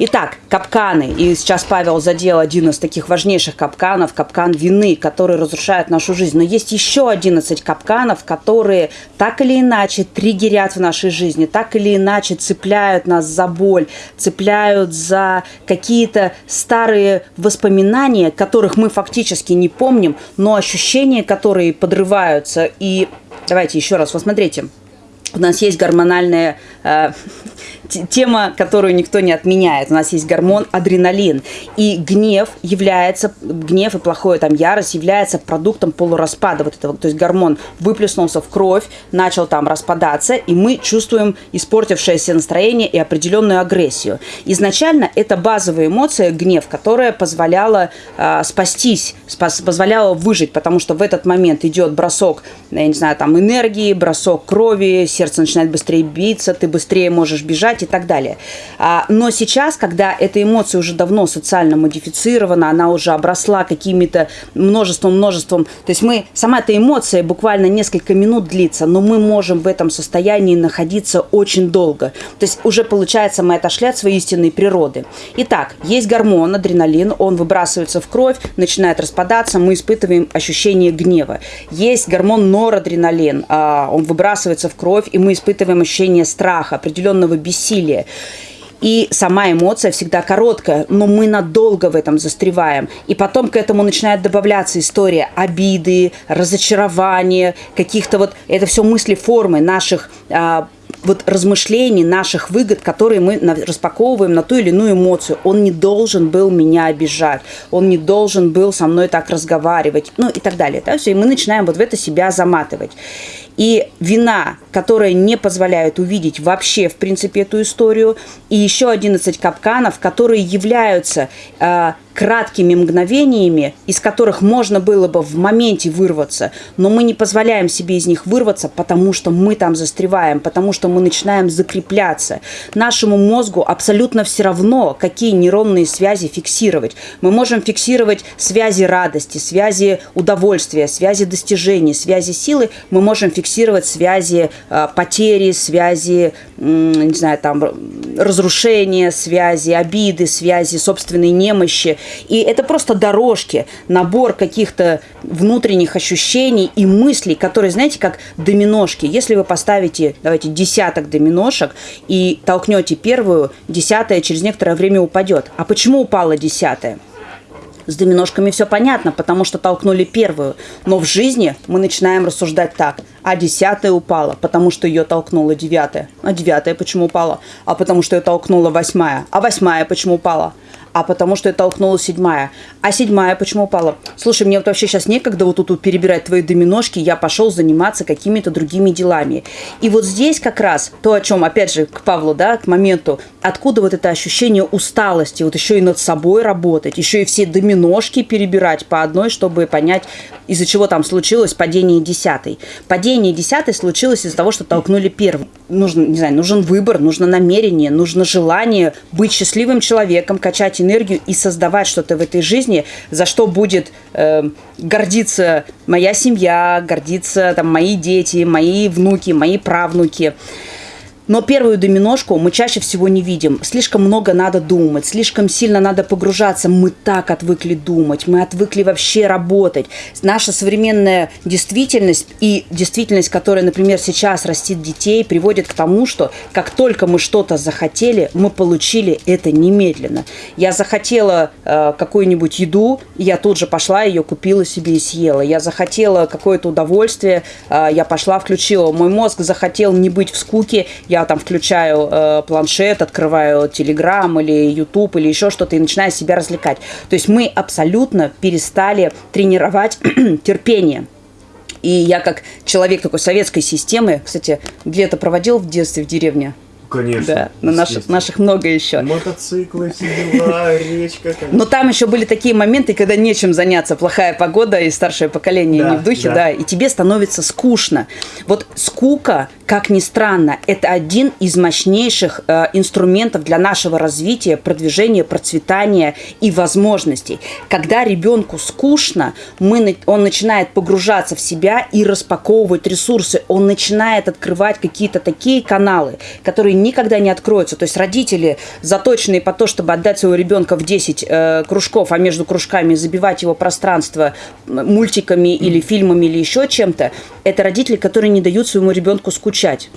Итак, капканы. И сейчас Павел задел один из таких важнейших капканов, капкан вины, который разрушает нашу жизнь. Но есть еще 11 капканов, которые так или иначе триггерят в нашей жизни, так или иначе цепляют нас за боль, цепляют за какие-то старые воспоминания, которых мы фактически не помним, но ощущения, которые подрываются. И давайте еще раз, посмотрите. У нас есть гормональная э, тема, которую никто не отменяет. У нас есть гормон адреналин. И гнев является, гнев и плохое там ярость является продуктом полураспада вот этого. То есть гормон выплеснулся в кровь, начал там распадаться, и мы чувствуем испортившееся настроение и определенную агрессию. Изначально это базовая эмоция, гнев, которая позволяла э, спастись, спас, позволяла выжить, потому что в этот момент идет бросок, я не знаю, там энергии, бросок крови, сердце начинает быстрее биться, ты быстрее можешь бежать, и так далее. А, но сейчас, когда эта эмоция уже давно социально модифицирована, она уже обросла какими-то множеством-множеством, то есть мы, сама эта эмоция буквально несколько минут длится, но мы можем в этом состоянии находиться очень долго. То есть уже получается мы отошли от своей истинной природы. Итак, есть гормон, адреналин, он выбрасывается в кровь, начинает распадаться, мы испытываем ощущение гнева. Есть гормон норадреналин, а, он выбрасывается в кровь, и мы испытываем ощущение страха, определенного бессилия. И сама эмоция всегда короткая, но мы надолго в этом застреваем. И потом к этому начинает добавляться история обиды, разочарования, каких-то вот... Это все мысли формы наших а, вот размышлений, наших выгод, которые мы распаковываем на ту или иную эмоцию. Он не должен был меня обижать, он не должен был со мной так разговаривать, ну и так далее. Да? Все, и мы начинаем вот в это себя заматывать. И вина, которая не позволяет увидеть вообще, в принципе, эту историю, и еще 11 капканов, которые являются э, краткими мгновениями, из которых можно было бы в моменте вырваться, но мы не позволяем себе из них вырваться, потому что мы там застреваем, потому что мы начинаем закрепляться. Нашему мозгу абсолютно все равно, какие нейронные связи фиксировать. Мы можем фиксировать связи радости, связи удовольствия, связи достижений, связи силы. Мы можем фиксировать связи э, потери, связи, не знаю, там, разрушения, связи обиды, связи собственной немощи. И это просто дорожки, набор каких-то внутренних ощущений и мыслей, которые, знаете, как доминошки. Если вы поставите, давайте, десяток доминошек и толкнете первую, десятая через некоторое время упадет. А почему упала десятая? С доминошками все понятно, потому что толкнули первую. Но в жизни мы начинаем рассуждать так. А десятая упала, потому что ее толкнула девятая. А девятая почему упала? А потому что ее толкнула восьмая. А восьмая почему упала? А потому что я толкнула седьмая. А седьмая почему упала? Слушай, мне вот вообще сейчас некогда вот тут, тут перебирать твои доминошки, я пошел заниматься какими-то другими делами. И вот здесь как раз то, о чем, опять же, к Павлу, да, к моменту, откуда вот это ощущение усталости, вот еще и над собой работать, еще и все доминошки перебирать по одной, чтобы понять, из-за чего там случилось падение десятой. Падение десятой случилось из-за того, что толкнули первым. Нужен, не знаю, нужен выбор, нужно намерение, нужно желание быть счастливым человеком, качать и создавать что-то в этой жизни, за что будет э, гордиться моя семья, гордиться там мои дети, мои внуки, мои правнуки. Но первую доминошку мы чаще всего не видим. Слишком много надо думать, слишком сильно надо погружаться. Мы так отвыкли думать, мы отвыкли вообще работать. Наша современная действительность и действительность, которая, например, сейчас растит детей, приводит к тому, что как только мы что-то захотели, мы получили это немедленно. Я захотела э, какую-нибудь еду, я тут же пошла ее купила себе и съела. Я захотела какое-то удовольствие, э, я пошла, включила. Мой мозг захотел не быть в скуке, я я там включаю э, планшет, открываю Телеграм или YouTube или еще что-то и начинаю себя развлекать. То есть мы абсолютно перестали тренировать терпение. И я как человек такой советской системы, кстати, где-то проводил в детстве в деревне, Конечно. Да, на наших, наших много еще. Мотоциклы, все дела, речка. Конечно. Но там еще были такие моменты, когда нечем заняться. Плохая погода и старшее поколение да, не в духе, да. да, и тебе становится скучно. Вот скука, как ни странно, это один из мощнейших э, инструментов для нашего развития, продвижения, процветания и возможностей. Когда ребенку скучно, мы, он начинает погружаться в себя и распаковывать ресурсы. Он начинает открывать какие-то такие каналы, которые никогда не откроются. То есть родители, заточенные по то, чтобы отдать своего ребенка в 10 э, кружков, а между кружками забивать его пространство мультиками или фильмами или еще чем-то, это родители, которые не дают своему ребенку скучать.